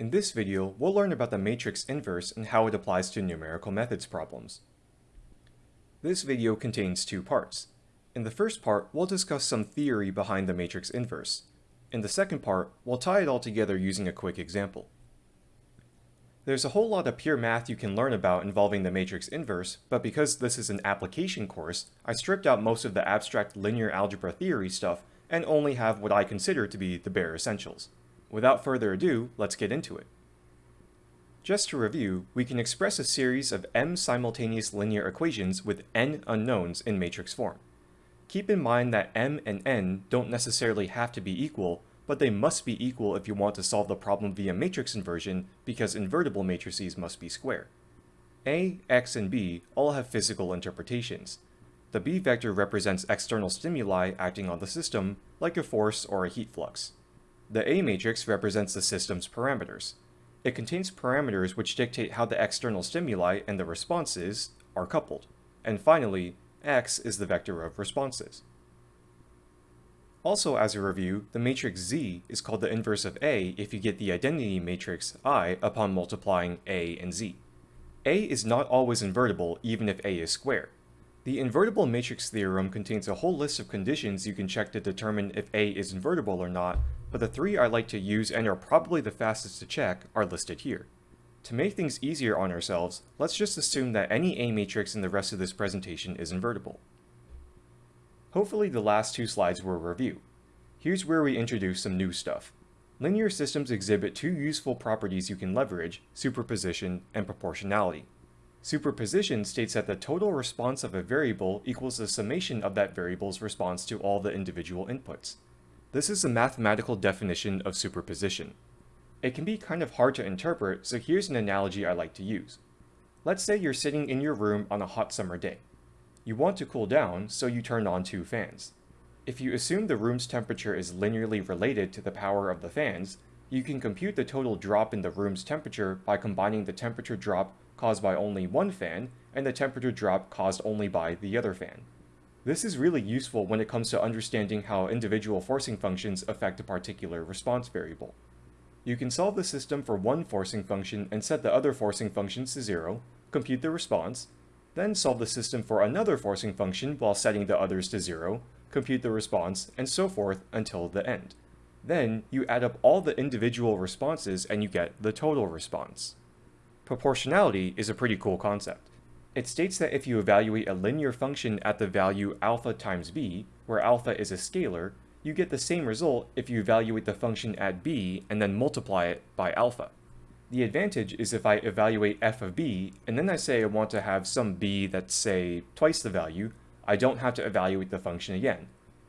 In this video, we'll learn about the matrix inverse and how it applies to numerical methods problems. This video contains two parts. In the first part, we'll discuss some theory behind the matrix inverse. In the second part, we'll tie it all together using a quick example. There's a whole lot of pure math you can learn about involving the matrix inverse, but because this is an application course, I stripped out most of the abstract linear algebra theory stuff and only have what I consider to be the bare essentials. Without further ado, let's get into it. Just to review, we can express a series of m simultaneous linear equations with n unknowns in matrix form. Keep in mind that m and n don't necessarily have to be equal, but they must be equal if you want to solve the problem via matrix inversion because invertible matrices must be square. A, x, and b all have physical interpretations. The b vector represents external stimuli acting on the system, like a force or a heat flux. The A matrix represents the system's parameters. It contains parameters which dictate how the external stimuli and the responses are coupled. And finally, X is the vector of responses. Also as a review, the matrix Z is called the inverse of A if you get the identity matrix I upon multiplying A and Z. A is not always invertible even if A is square. The invertible matrix theorem contains a whole list of conditions you can check to determine if A is invertible or not, but the three I like to use and are probably the fastest to check are listed here. To make things easier on ourselves, let's just assume that any A matrix in the rest of this presentation is invertible. Hopefully the last two slides were a review. Here's where we introduce some new stuff. Linear systems exhibit two useful properties you can leverage, superposition and proportionality. Superposition states that the total response of a variable equals the summation of that variable's response to all the individual inputs. This is a mathematical definition of superposition. It can be kind of hard to interpret, so here's an analogy I like to use. Let's say you're sitting in your room on a hot summer day. You want to cool down, so you turn on two fans. If you assume the room's temperature is linearly related to the power of the fans, you can compute the total drop in the room's temperature by combining the temperature drop caused by only one fan and the temperature drop caused only by the other fan. This is really useful when it comes to understanding how individual forcing functions affect a particular response variable. You can solve the system for one forcing function and set the other forcing functions to zero, compute the response, then solve the system for another forcing function while setting the others to zero, compute the response, and so forth until the end. Then, you add up all the individual responses and you get the total response. Proportionality is a pretty cool concept. It states that if you evaluate a linear function at the value alpha times b, where alpha is a scalar, you get the same result if you evaluate the function at b and then multiply it by alpha. The advantage is if I evaluate f of b, and then I say I want to have some b that's, say, twice the value, I don't have to evaluate the function again.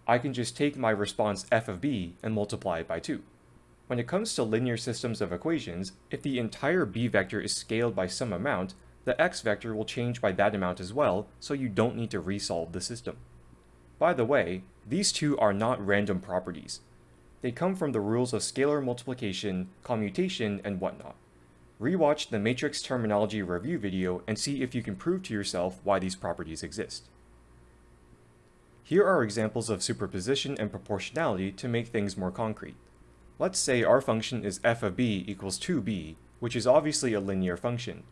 I can just take my response f of b and multiply it by 2. When it comes to linear systems of equations, if the entire b vector is scaled by some amount, the x vector will change by that amount as well, so you don't need to resolve the system. By the way, these two are not random properties. They come from the rules of scalar multiplication, commutation, and whatnot. Rewatch the matrix terminology review video and see if you can prove to yourself why these properties exist. Here are examples of superposition and proportionality to make things more concrete. Let's say our function is f of b equals 2b, which is obviously a linear function,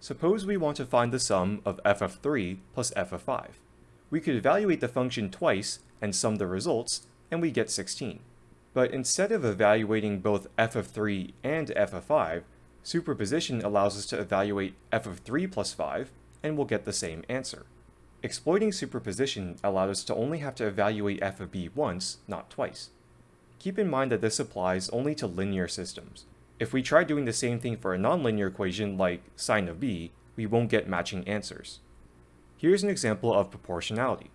Suppose we want to find the sum of f of 3 plus f of 5. We could evaluate the function twice and sum the results, and we get 16. But instead of evaluating both f of 3 and f of 5, superposition allows us to evaluate f of 3 plus 5, and we'll get the same answer. Exploiting superposition allowed us to only have to evaluate f of b once, not twice. Keep in mind that this applies only to linear systems. If we try doing the same thing for a nonlinear equation like sine of b, we won't get matching answers. Here's an example of proportionality.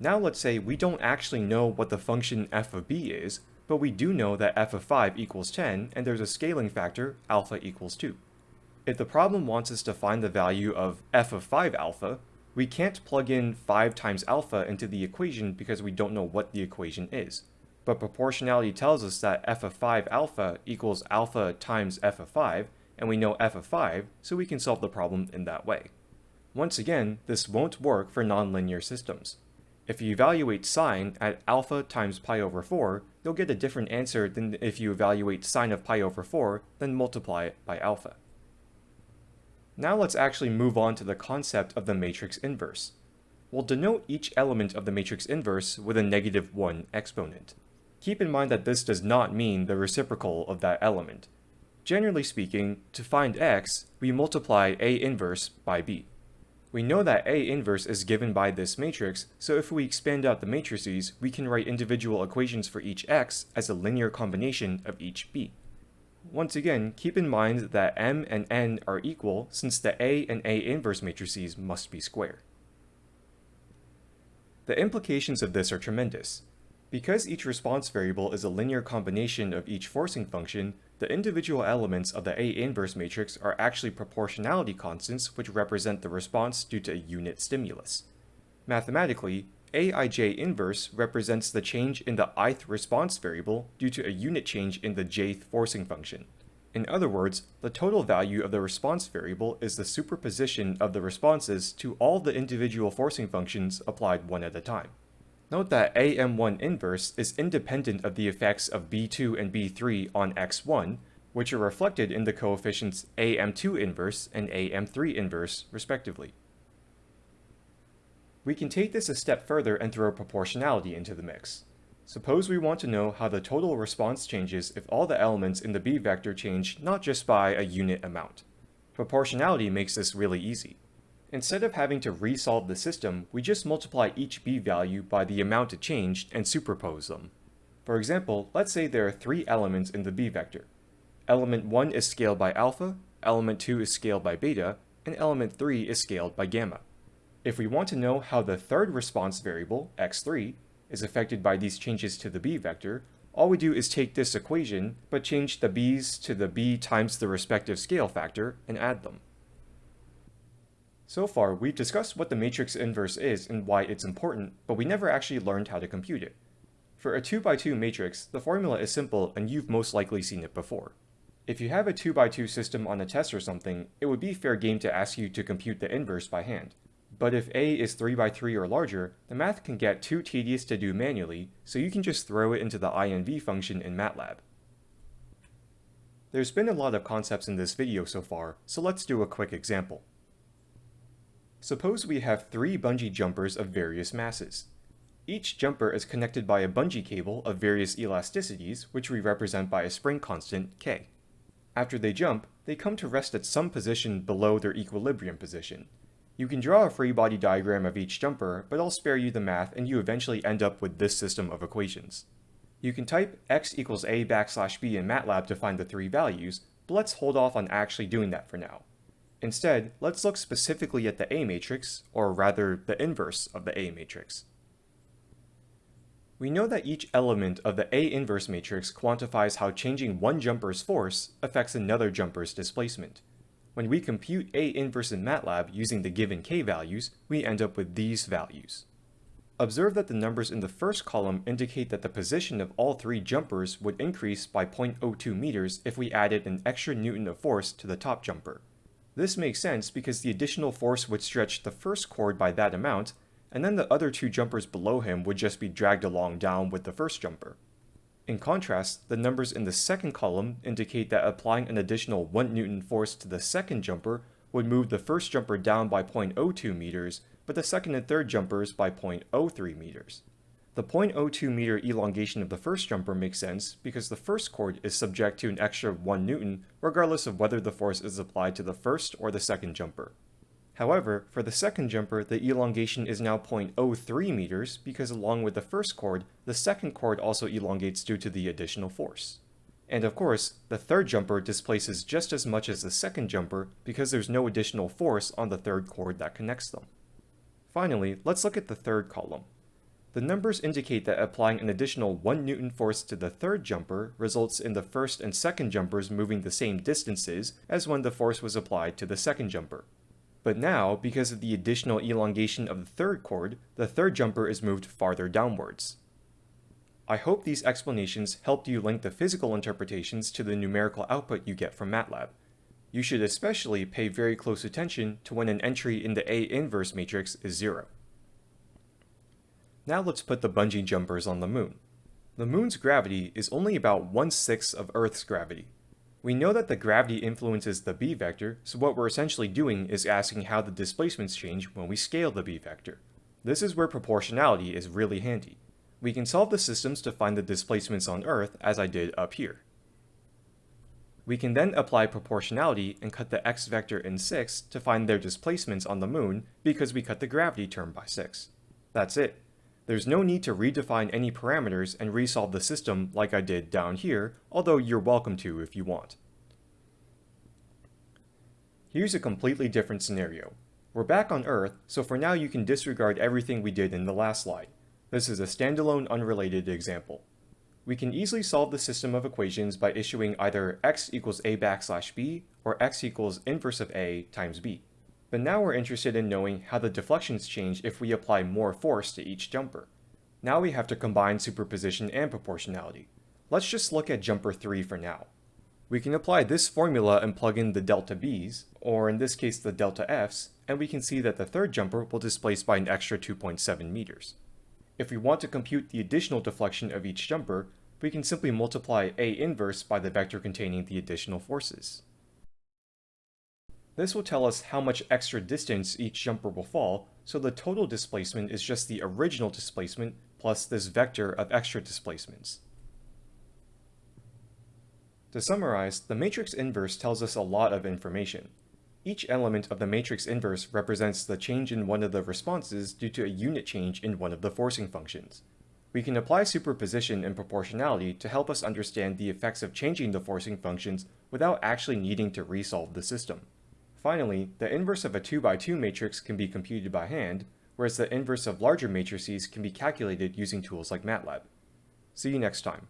Now let's say we don't actually know what the function f of b is, but we do know that f of 5 equals 10 and there's a scaling factor alpha equals 2. If the problem wants us to find the value of f of 5 alpha, we can't plug in 5 times alpha into the equation because we don't know what the equation is but proportionality tells us that f of 5 alpha equals alpha times f of 5, and we know f of 5, so we can solve the problem in that way. Once again, this won't work for nonlinear systems. If you evaluate sine at alpha times pi over 4, you'll get a different answer than if you evaluate sine of pi over 4, then multiply it by alpha. Now let's actually move on to the concept of the matrix inverse. We'll denote each element of the matrix inverse with a negative 1 exponent. Keep in mind that this does not mean the reciprocal of that element. Generally speaking, to find x, we multiply A inverse by B. We know that A inverse is given by this matrix, so if we expand out the matrices, we can write individual equations for each x as a linear combination of each b. Once again, keep in mind that m and n are equal since the A and A inverse matrices must be square. The implications of this are tremendous. Because each response variable is a linear combination of each forcing function, the individual elements of the A inverse matrix are actually proportionality constants which represent the response due to a unit stimulus. Mathematically, Aij inverse represents the change in the ith response variable due to a unit change in the jth forcing function. In other words, the total value of the response variable is the superposition of the responses to all the individual forcing functions applied one at a time. Note that AM1 inverse is independent of the effects of B2 and B3 on X1, which are reflected in the coefficients AM2 inverse and AM3 inverse, respectively. We can take this a step further and throw proportionality into the mix. Suppose we want to know how the total response changes if all the elements in the B vector change not just by a unit amount. Proportionality makes this really easy. Instead of having to resolve the system, we just multiply each b value by the amount it changed and superpose them. For example, let's say there are three elements in the b vector. Element 1 is scaled by alpha, element 2 is scaled by beta, and element 3 is scaled by gamma. If we want to know how the third response variable, x3, is affected by these changes to the b vector, all we do is take this equation, but change the b's to the b times the respective scale factor and add them. So far, we've discussed what the matrix inverse is and why it's important, but we never actually learned how to compute it. For a 2x2 matrix, the formula is simple and you've most likely seen it before. If you have a 2x2 system on a test or something, it would be fair game to ask you to compute the inverse by hand. But if A is 3x3 or larger, the math can get too tedious to do manually, so you can just throw it into the INV function in MATLAB. There's been a lot of concepts in this video so far, so let's do a quick example. Suppose we have three bungee jumpers of various masses. Each jumper is connected by a bungee cable of various elasticities, which we represent by a spring constant, k. After they jump, they come to rest at some position below their equilibrium position. You can draw a free body diagram of each jumper, but I'll spare you the math and you eventually end up with this system of equations. You can type x equals a backslash b in MATLAB to find the three values, but let's hold off on actually doing that for now. Instead, let's look specifically at the A matrix, or rather the inverse of the A matrix. We know that each element of the A inverse matrix quantifies how changing one jumper's force affects another jumper's displacement. When we compute A inverse in MATLAB using the given k values, we end up with these values. Observe that the numbers in the first column indicate that the position of all three jumpers would increase by 0.02 meters if we added an extra newton of force to the top jumper. This makes sense because the additional force would stretch the first cord by that amount, and then the other two jumpers below him would just be dragged along down with the first jumper. In contrast, the numbers in the second column indicate that applying an additional 1 newton force to the second jumper would move the first jumper down by 0.02 meters, but the second and third jumpers by 0.03 meters. The 0.02 meter elongation of the first jumper makes sense because the first cord is subject to an extra 1 newton regardless of whether the force is applied to the first or the second jumper. However, for the second jumper, the elongation is now 0.03 meters because along with the first cord, the second cord also elongates due to the additional force. And of course, the third jumper displaces just as much as the second jumper because there's no additional force on the third cord that connects them. Finally, let's look at the third column. The numbers indicate that applying an additional 1 newton force to the third jumper results in the first and second jumpers moving the same distances as when the force was applied to the second jumper. But now, because of the additional elongation of the third cord, the third jumper is moved farther downwards. I hope these explanations helped you link the physical interpretations to the numerical output you get from MATLAB. You should especially pay very close attention to when an entry in the A inverse matrix is zero. Now let's put the bungee jumpers on the moon. The moon's gravity is only about one-sixth of Earth's gravity. We know that the gravity influences the b vector, so what we're essentially doing is asking how the displacements change when we scale the b vector. This is where proportionality is really handy. We can solve the systems to find the displacements on Earth as I did up here. We can then apply proportionality and cut the x vector in 6 to find their displacements on the moon because we cut the gravity term by 6. That's it. There's no need to redefine any parameters and resolve the system like I did down here, although you're welcome to if you want. Here's a completely different scenario. We're back on Earth, so for now you can disregard everything we did in the last slide. This is a standalone unrelated example. We can easily solve the system of equations by issuing either x equals a backslash b or x equals inverse of a times b. But now we're interested in knowing how the deflections change if we apply more force to each jumper. Now we have to combine superposition and proportionality. Let's just look at jumper 3 for now. We can apply this formula and plug in the delta b's, or in this case the delta f's, and we can see that the third jumper will displace by an extra 2.7 meters. If we want to compute the additional deflection of each jumper, we can simply multiply A inverse by the vector containing the additional forces. This will tell us how much extra distance each jumper will fall, so the total displacement is just the original displacement plus this vector of extra displacements. To summarize, the matrix inverse tells us a lot of information. Each element of the matrix inverse represents the change in one of the responses due to a unit change in one of the forcing functions. We can apply superposition and proportionality to help us understand the effects of changing the forcing functions without actually needing to resolve the system. Finally, the inverse of a 2x2 matrix can be computed by hand, whereas the inverse of larger matrices can be calculated using tools like MATLAB. See you next time.